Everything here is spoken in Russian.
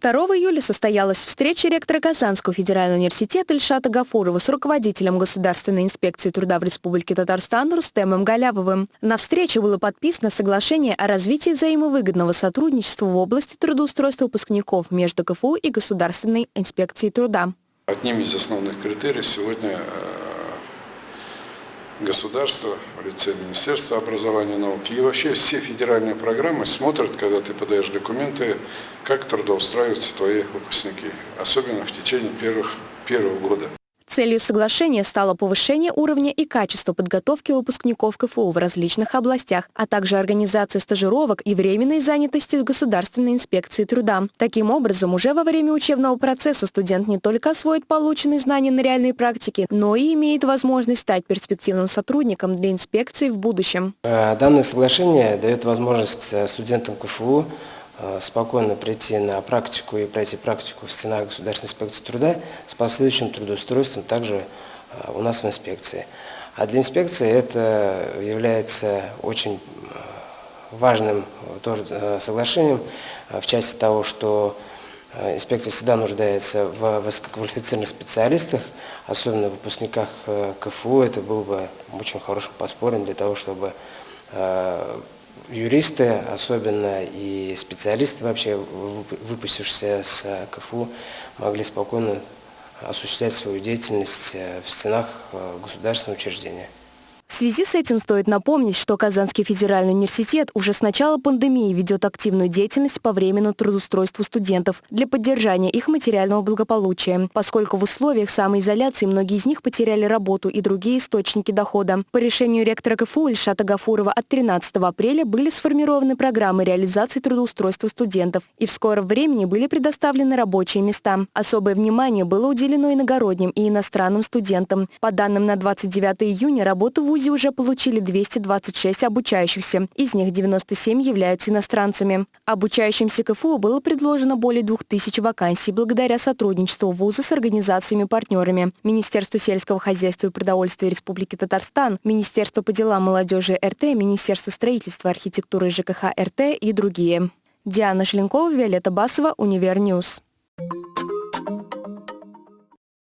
2 июля состоялась встреча ректора Казанского федерального университета Ильшата Гафурова с руководителем Государственной инспекции труда в Республике Татарстан Рустемом Галябовым. На встрече было подписано соглашение о развитии взаимовыгодного сотрудничества в области трудоустройства выпускников между КФУ и Государственной инспекцией труда. Одним из основных критериев сегодня э, государство в лице Министерства образования и науки и вообще все федеральные программы смотрят, когда ты подаешь документы, как трудоустраиваются твои выпускники, особенно в течение первых, первого года. Целью соглашения стало повышение уровня и качества подготовки выпускников КФУ в различных областях, а также организация стажировок и временной занятости в Государственной инспекции труда. Таким образом, уже во время учебного процесса студент не только освоит полученные знания на реальной практике, но и имеет возможность стать перспективным сотрудником для инспекции в будущем. Э, данное соглашение дает возможность э, студентам КФУ спокойно прийти на практику и пройти практику в стенах Государственной инспекции труда с последующим трудоустройством также э, у нас в инспекции. А для инспекции это является очень э, важным тоже соглашением в части того, что инспекция всегда нуждается в высококвалифицированных специалистах, особенно в выпускниках КФУ. Это было бы очень хорошим подспорьем для того, чтобы юристы, особенно и специалисты вообще, выпустившиеся с КФУ, могли спокойно осуществлять свою деятельность э, в стенах э, государственного учреждения. В связи с этим стоит напомнить, что Казанский федеральный университет уже с начала пандемии ведет активную деятельность по временному трудоустройству студентов для поддержания их материального благополучия, поскольку в условиях самоизоляции многие из них потеряли работу и другие источники дохода. По решению ректора КФУ Ильшата Гафурова от 13 апреля были сформированы программы реализации трудоустройства студентов, и в скором времени были предоставлены рабочие места. Особое внимание было уделено иногородним и иностранным студентам. По данным на 29 июня работу в ВУЗе уже получили 226 обучающихся, из них 97 являются иностранцами. Обучающимся КФУ было предложено более 2000 вакансий благодаря сотрудничеству ВУЗа с организациями-партнерами. Министерство сельского хозяйства и продовольствия Республики Татарстан, Министерство по делам молодежи РТ, Министерство строительства, архитектуры и ЖКХ РТ и другие. Диана Шленкова, Виолетта Басова, Универ News. Thank you.